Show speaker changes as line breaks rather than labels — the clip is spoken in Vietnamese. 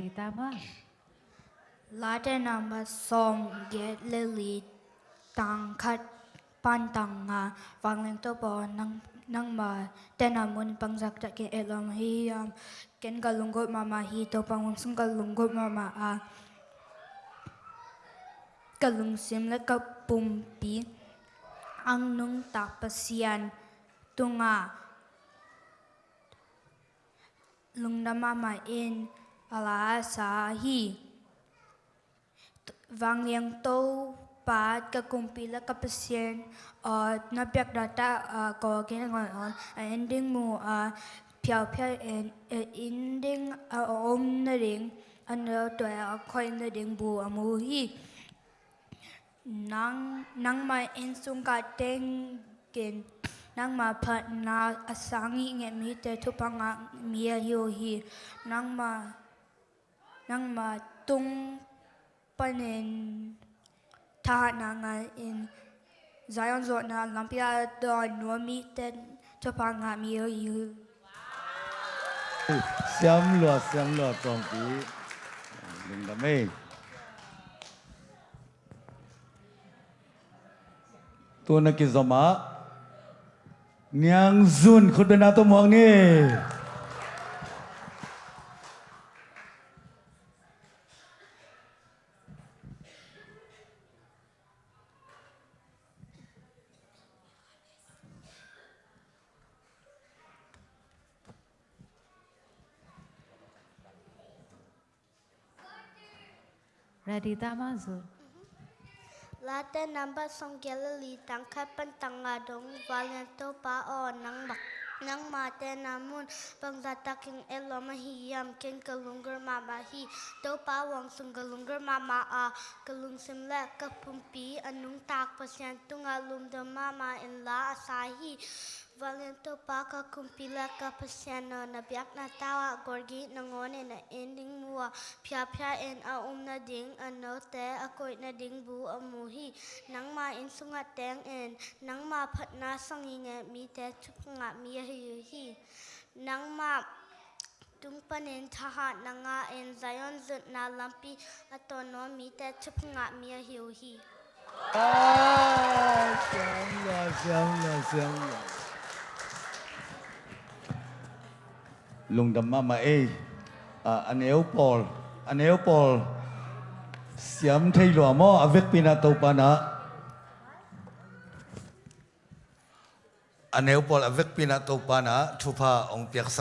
Ready, tama.
Late number song get lily tang khat pan tang nga wangling to po nang nang ma tena mun pangzak ta ke elam hi um, ken galungot mama hi to pang sung galungot mama a galung sim le ka pum pi ang nung tapasian tunga lung na mama in ala sa hi vang liang to pa ka kumpila ka pasien uh, na pyak data uh, ko kina ngon on ending mu a piao piao en ending a om na ding ano to a koi na ding bu amu hi. Nang nang mai en sung ka teng gen, nang ma phat na asangi nge mi te thu panga mi yo hi. Nang ma nang ma tung panin ta na nga in Zion zo na lampia do no mi ten cho pa nga mi yo yu
xiêm lúa xiêm lúa trồng tí đừng đam mê tôi nói cái gì mà nhang zun khut bên nào tôi mong nghe
Radita Mazur.
Lada namba songgela li tangkat pentangadong valento pao nang bak nang mate namun panglata king eloma hiyam king kalungger mama hi to pa wang sung kalungger mama a kalung simla kapumpi anung tak pasyan tungalum do mama in la asahi Valento paka kumpila ka pasiano na biak na tawa gorgi nangone na ending mua pia pia en a um na ding ano te akoy na ding bu muhi nang ma in sunga teng en nang ma phat na sangi nge mi te chup nga mi hi hi nang ma tung panin thaha nanga en zayon zut na lampi atono mi te chup nga mi hi hi
à xiêm lùng đầm mà mà ê à, anh éo Paul. Anh éo Paul. Xem thay lúa mò avec à, pina à, tàu pa anh éo Paul avec pina tàu pa na thu ông piak sak